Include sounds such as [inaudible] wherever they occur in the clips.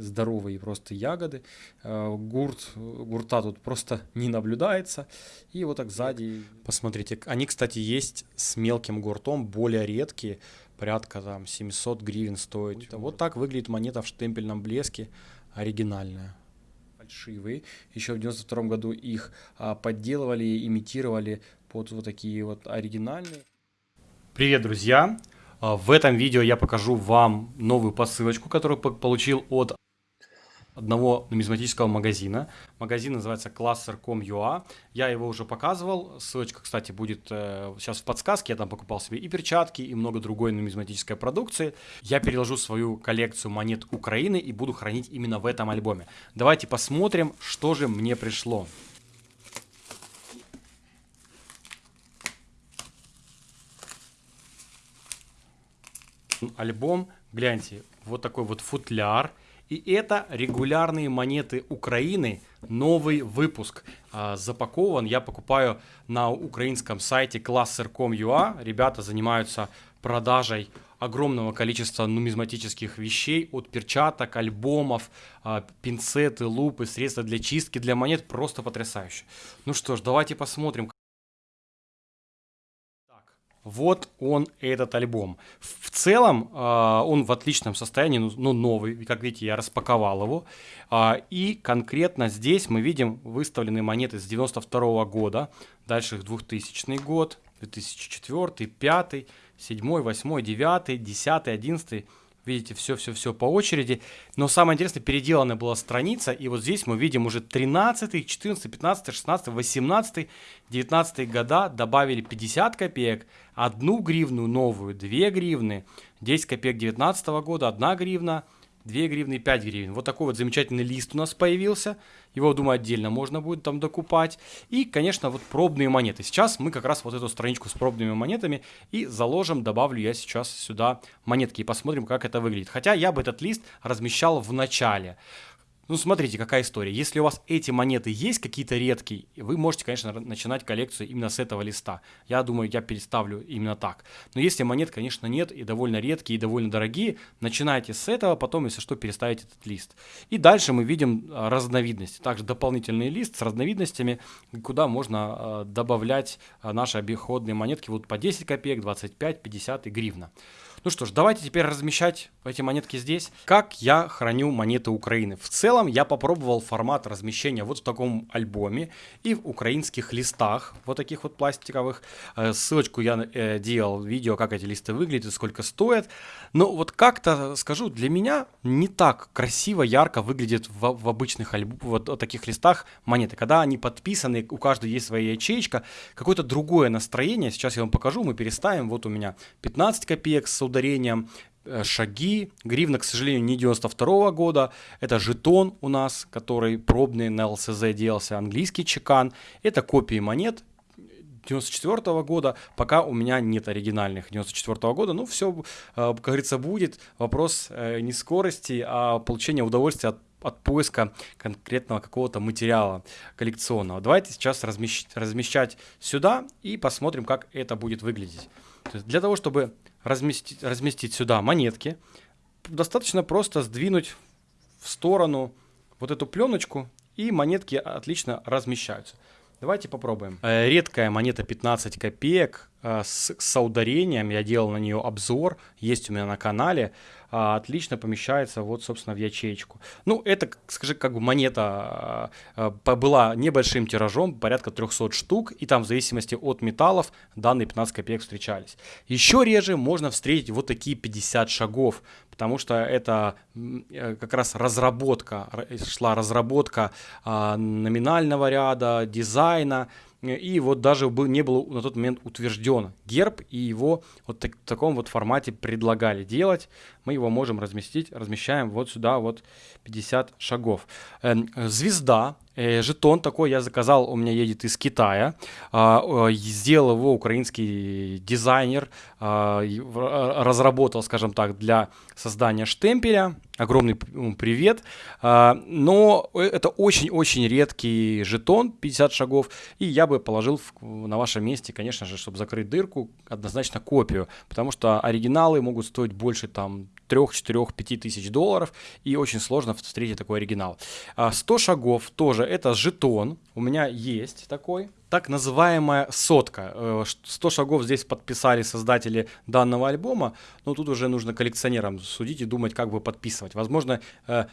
здоровые просто ягоды. Э, гурт, гурта тут просто не наблюдается. И вот так сзади, посмотрите, они, кстати, есть с мелким гуртом, более редкие, порядка там 700 гривен стоит. Вот так выглядит монета в штемпельном блеске, оригинальная фальшивые. Еще в 92 году их а, подделывали, имитировали под вот такие вот оригинальные. Привет, друзья! А, в этом видео я покажу вам новую посылочку, которую получил от одного нумизматического магазина. Магазин называется Cluster.com.ua. Я его уже показывал. Ссылочка, кстати, будет э, сейчас в подсказке. Я там покупал себе и перчатки, и много другой нумизматической продукции. Я переложу свою коллекцию монет Украины и буду хранить именно в этом альбоме. Давайте посмотрим, что же мне пришло. Альбом, гляньте, вот такой вот футляр – и это регулярные монеты Украины, новый выпуск. А, запакован, я покупаю на украинском сайте cluster.com.ua. Ребята занимаются продажей огромного количества нумизматических вещей, от перчаток, альбомов, а, пинцеты, лупы, средства для чистки, для монет, просто потрясающе. Ну что ж, давайте посмотрим, вот он, этот альбом. В целом, э, он в отличном состоянии, ну, ну, новый, как видите, я распаковал его. Э, и конкретно здесь мы видим выставленные монеты с 92 -го года, дальше 2000 год, 2004, 2005, 2007, 2008, 2009, 2010, 2011, Видите, все-все-все по очереди. Но самое интересное, переделана была страница, и вот здесь мы видим уже 13, 14, 15, 16, 18, 19 года добавили 50 копеек, 1 гривну новую, 2 гривны, 10 копеек 19 года, 1 гривна, 2 гривны и 5 гривен. Вот такой вот замечательный лист у нас появился. Его, думаю, отдельно можно будет там докупать. И, конечно, вот пробные монеты. Сейчас мы как раз вот эту страничку с пробными монетами и заложим, добавлю я сейчас сюда монетки и посмотрим, как это выглядит. Хотя я бы этот лист размещал в начале. Ну, смотрите, какая история. Если у вас эти монеты есть какие-то редкие, вы можете, конечно, начинать коллекцию именно с этого листа. Я думаю, я переставлю именно так. Но если монет, конечно, нет и довольно редкие, и довольно дорогие, начинайте с этого, потом, если что, переставите этот лист. И дальше мы видим а, разновидности. Также дополнительный лист с разновидностями, куда можно а, добавлять а, наши обиходные монетки вот по 10 копеек, 25, 50 и гривна. Ну что ж, давайте теперь размещать эти монетки здесь. Как я храню монеты Украины? В целом я попробовал формат размещения вот в таком альбоме и в украинских листах, вот таких вот пластиковых. Э, ссылочку я э, делал видео, как эти листы выглядят сколько стоят. Но вот как-то, скажу, для меня не так красиво, ярко выглядит в, в обычных альб... вот, вот таких листах монеты. Когда они подписаны, у каждой есть своя ячейка, какое-то другое настроение. Сейчас я вам покажу, мы переставим. Вот у меня 15 копеек с ударением, э, шаги. Гривна, к сожалению, не 92 года. Это жетон у нас, который пробный на ЛСЗ делался, английский чекан. Это копии монет 94 года, пока у меня нет оригинальных 94 года. Ну, все, э, как говорится, будет. Вопрос э, не скорости, а получения удовольствия от от поиска конкретного какого-то материала коллекционного. Давайте сейчас размещать, размещать сюда и посмотрим, как это будет выглядеть. То есть для того, чтобы разместить, разместить сюда монетки, достаточно просто сдвинуть в сторону вот эту пленочку, и монетки отлично размещаются. Давайте попробуем. Э, редкая монета 15 копеек с, с ударением. Я делал на нее обзор. Есть у меня на канале. А, отлично помещается вот, собственно, в ячеечку. Ну, это, скажи, как бы монета а, была небольшим тиражом, порядка 300 штук, и там в зависимости от металлов данные 15 копеек встречались. Еще реже можно встретить вот такие 50 шагов, потому что это э, как раз разработка, шла разработка а, номинального ряда, дизайна, и вот даже не был на тот момент утвержден герб, и его вот так, в таком вот формате предлагали делать. Мы его можем разместить, размещаем вот сюда вот 50 шагов. Эм, звезда Э, жетон такой я заказал, у меня едет из Китая. А, сделал его украинский дизайнер, а, разработал, скажем так, для создания штемпеля. Огромный привет. А, но это очень-очень редкий жетон, 50 шагов. И я бы положил на вашем месте, конечно же, чтобы закрыть дырку, однозначно копию. Потому что оригиналы могут стоить больше там 3, 4, 5 тысяч долларов, и очень сложно встретить такой оригинал. 100 а, шагов тоже, это жетон, у меня есть такой, так называемая сотка. 100 э, шагов здесь подписали создатели данного альбома, но тут уже нужно коллекционерам судить и думать, как бы подписывать. Возможно, э,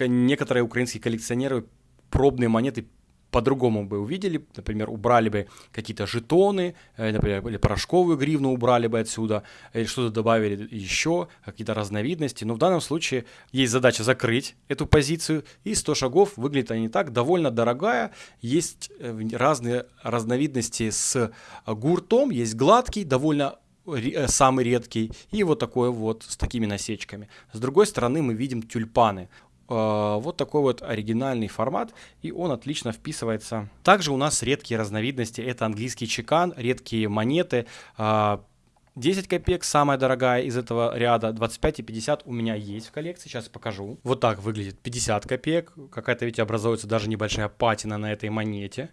некоторые украинские коллекционеры пробные монеты по-другому бы увидели, например, убрали бы какие-то жетоны, э, например, или порошковую гривну убрали бы отсюда, или что-то добавили еще, какие-то разновидности. Но в данном случае есть задача закрыть эту позицию, и 100 шагов выглядит они так, довольно дорогая, есть э, разные разновидности с гуртом, есть гладкий, довольно э, самый редкий, и вот такой вот с такими насечками. С другой стороны мы видим тюльпаны. Э, вот такой вот оригинальный формат, и он отлично вписывается. Также у нас редкие разновидности, это английский чекан, редкие монеты, 10 э, копеек самая дорогая из этого ряда, 25 и 50 у меня есть в коллекции, сейчас покажу. Вот так выглядит 50 копеек, какая-то, видите, образуется даже небольшая патина на этой монете.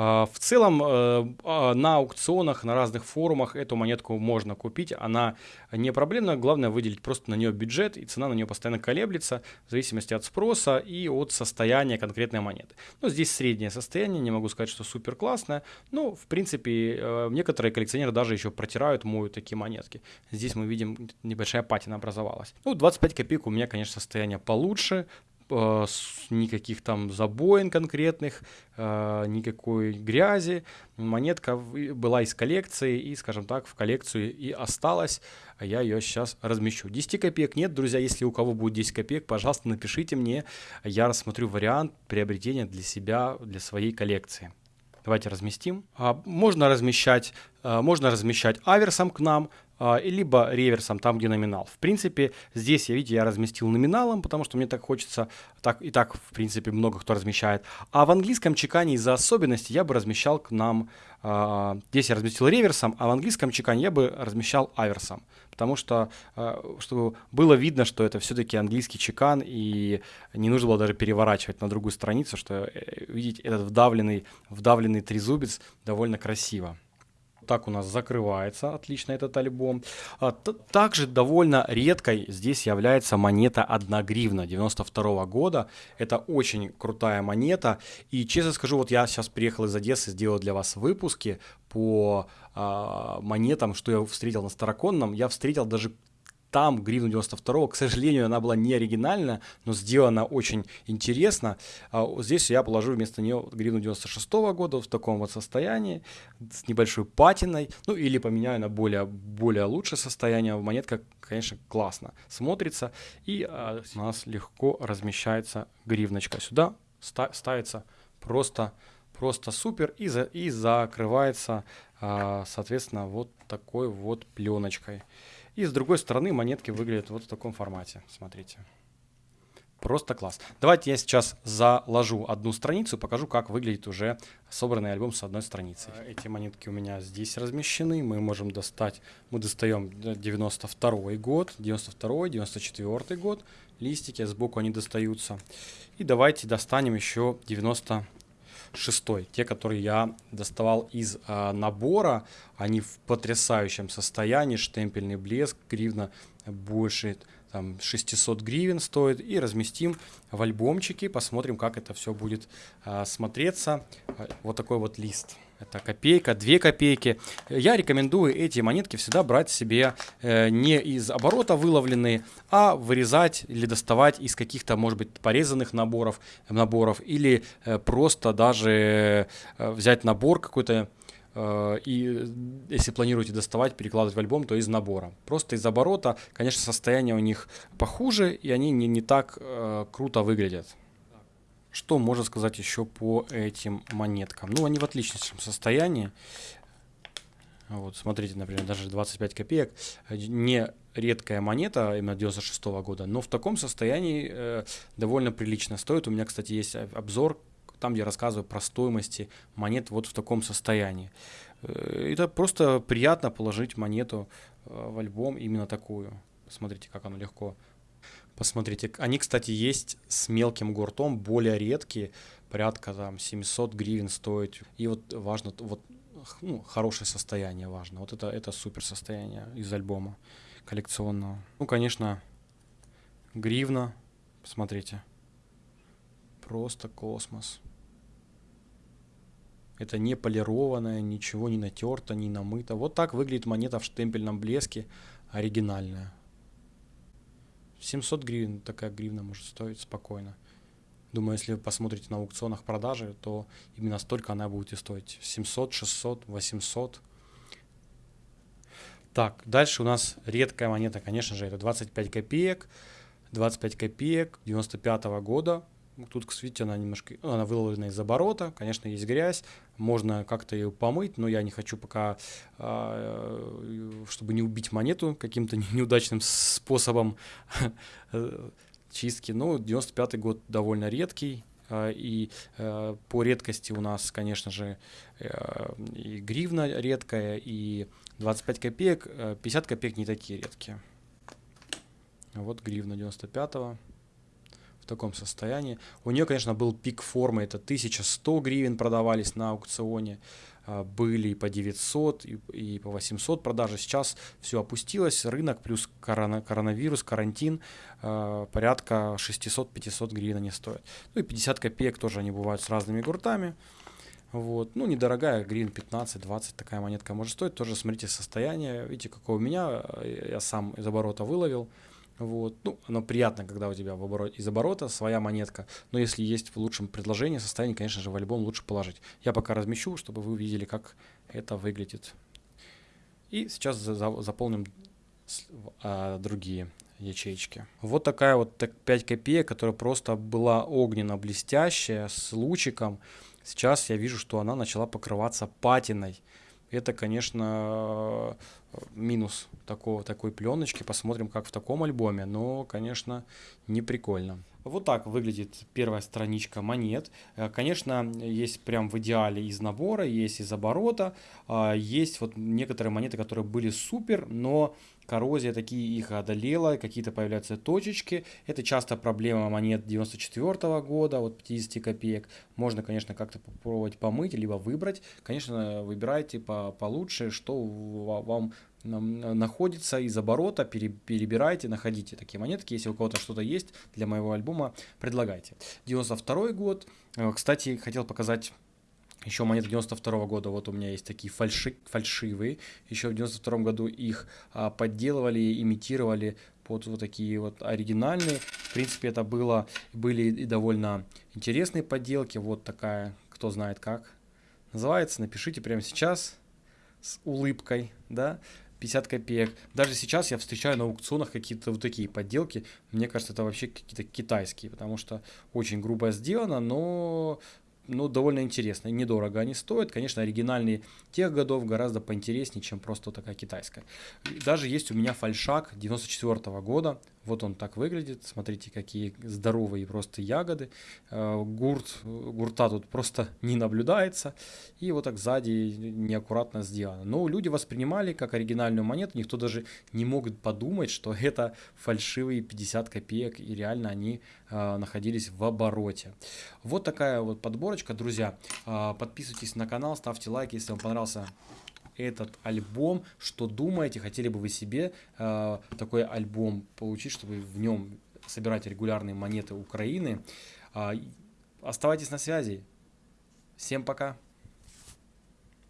А, в целом э, а, на аукционах, на разных форумах эту монетку можно купить, она не проблемна, главное выделить просто на нее бюджет, и цена на нее постоянно колеблется в зависимости от спроса и от состояния конкретной монеты. Но здесь среднее состояние, не могу сказать, что супер классное, но в принципе э, некоторые коллекционеры даже еще протирают, моют такие монетки. Здесь мы видим небольшая патина образовалась. Ну, 25 копеек у меня, конечно, состояние получше, никаких там забоин конкретных, э, никакой грязи. Монетка была из коллекции и, скажем так, в коллекцию и осталась. А я ее сейчас размещу. 10 копеек нет, друзья. Если у кого будет 10 копеек, пожалуйста, напишите мне. Я рассмотрю вариант приобретения для себя, для своей коллекции. Давайте разместим. А, можно размещать, э, можно размещать аверсом к нам, либо реверсом, там, где номинал. В принципе, здесь, я видите, я разместил номиналом, потому что мне так хочется, так и так, в принципе, много кто размещает. А в английском чекане из-за особенностей я бы размещал к нам, а, здесь я разместил реверсом, а в английском чекане я бы размещал аверсом. Потому что, а, чтобы было видно, что это все-таки английский чекан, и не нужно было даже переворачивать на другую страницу, что, э, видите, этот вдавленный, вдавленный трезубец довольно красиво так у нас закрывается отлично этот альбом. А, также довольно редкой здесь является монета 1 гривна 92 года. Это очень крутая монета. И честно скажу, вот я сейчас приехал из Одессы, сделал для вас выпуски по э, монетам, что я встретил на Староконном. Я встретил даже там гривну 92 к сожалению, она была не оригинальна, но сделана очень интересно. А здесь я положу вместо нее гривну 96 года в таком вот состоянии, с небольшой патиной, ну или поменяю на более, более лучшее состояние. Монетка, конечно, классно смотрится, и а, у нас легко размещается гривночка. Сюда ставится просто, просто супер и, за, и закрывается, а, соответственно, вот такой вот пленочкой. И с другой стороны монетки выглядят вот в таком формате. Смотрите. Просто класс. Давайте я сейчас заложу одну страницу, покажу, как выглядит уже собранный альбом с одной страницей. А, эти монетки у меня здесь размещены. Мы можем достать, мы достаем 92 год, 92 94 год. Листики сбоку они достаются. И давайте достанем еще 90 шестой. Те, которые я доставал из э, набора, они в потрясающем состоянии, штемпельный блеск, гривна больше там 600 гривен стоит и разместим в альбомчике, посмотрим, как это все будет э, смотреться. Вот такой вот лист. Это копейка, две копейки. Я рекомендую эти монетки всегда брать себе э, не из оборота выловленные, а вырезать или доставать из каких-то, может быть, порезанных наборов, наборов или э, просто даже э, взять набор какой-то э, и если планируете доставать, перекладывать в альбом, то из набора. Просто из оборота, конечно, состояние у них похуже, и они не, не так э, круто выглядят. Что можно сказать еще по этим монеткам? Ну, они в отличном состоянии. Вот, смотрите, например, даже 25 копеек. Не редкая монета, именно 96 -го года, но в таком состоянии э, довольно прилично стоит. У меня, кстати, есть обзор, там, где я рассказываю про стоимости монет вот в таком состоянии. Э, это просто приятно положить монету э, в альбом именно такую. Смотрите, как оно легко Посмотрите, они, кстати, есть с мелким гуртом, более редкие, порядка там 700 гривен стоит. И вот важно, вот ну, хорошее состояние важно. Вот это, это супер состояние из альбома коллекционного. Ну, конечно, гривна. Посмотрите. Просто космос. Это не полированное, ничего не натерто, не намыто. Вот так выглядит монета в штемпельном блеске, оригинальная. 700 гривен такая гривна может стоить спокойно. Думаю, если вы посмотрите на аукционах продажи, то именно столько она будет и стоить. 700, 600, 800. Так, дальше у нас редкая монета, конечно же, это 25 копеек. 25 копеек 95 -го года. Тут, видите, она немножко, она выловлена из оборота, конечно, есть грязь, можно как-то ее помыть, но я не хочу пока, а, чтобы не убить монету каким-то неудачным способом чистки. Ну, 95 год довольно редкий, а, и а, по редкости у нас, конечно же, и гривна редкая, и 25 копеек, 50 копеек не такие редкие. Вот гривна 95-го в таком состоянии. У нее, конечно, был пик формы, это 1100 гривен продавались на аукционе, а, были и по 900, и, и по 800 продажи. Сейчас все опустилось, рынок плюс корона, коронавирус, карантин, э, порядка 600-500 гривен они стоят. Ну и 50 копеек тоже они бывают с разными гуртами. Вот. Ну, недорогая, гривен 15-20 такая монетка может стоить. Тоже смотрите состояние. Видите, какое у меня, я сам из оборота выловил. Вот. Ну, оно приятно, когда у тебя в оборот, из оборота своя монетка, но если есть в лучшем предложении, состоянии, конечно же, в альбом лучше положить. Я пока размещу, чтобы вы увидели, как это выглядит. И сейчас за, за, заполним а, другие ячейки. Вот такая вот 5 копеек, которая просто была огненно-блестящая, с лучиком. Сейчас я вижу, что она начала покрываться патиной. Это, конечно, минус такого, такой пленочки. Посмотрим, как в таком альбоме. Но, конечно, не прикольно. Вот так выглядит первая страничка монет. Э, конечно, есть прям в идеале из набора, есть из оборота. А, есть вот некоторые монеты, которые были супер, но коррозия такие их одолела, какие-то появляются точечки. Это часто проблема монет 94 года, вот 50 копеек. Можно, конечно, как-то попробовать помыть, либо выбрать. Конечно, выбирайте по получше, что вам находится из оборота, перебирайте, находите такие монетки. Если у кого-то что-то есть для моего альбома, предлагайте. 92 год. Э, кстати, хотел показать еще монеты 92 года, вот у меня есть такие фальши, фальшивые. Еще в 92 году их а, подделывали, имитировали под вот такие вот оригинальные. В принципе, это было, были и довольно интересные подделки. Вот такая, кто знает как называется, напишите прямо сейчас с улыбкой, да. 50 копеек. Даже сейчас я встречаю на аукционах какие-то вот такие подделки. Мне кажется, это вообще какие-то китайские, потому что очень грубо сделано, но ну, довольно интересно. Недорого они стоят. Конечно, оригинальные тех годов гораздо поинтереснее, чем просто такая китайская. Даже есть у меня фальшак 94 -го года. Вот он так выглядит. Смотрите, какие здоровые просто ягоды. Э, гурт, гурта тут просто не наблюдается. И вот так сзади неаккуратно сделано. Но люди воспринимали как оригинальную монету. Никто даже не мог подумать, что [laughs] это фальшивые 50 копеек. И реально они э, находились в обороте. Вот такая вот подборочка, друзья. Э, подписывайтесь на канал, ставьте лайки, если вам понравился этот альбом, что думаете, хотели бы вы себе э, такой альбом получить, чтобы в нем собирать регулярные монеты Украины. Э, оставайтесь на связи. Всем пока.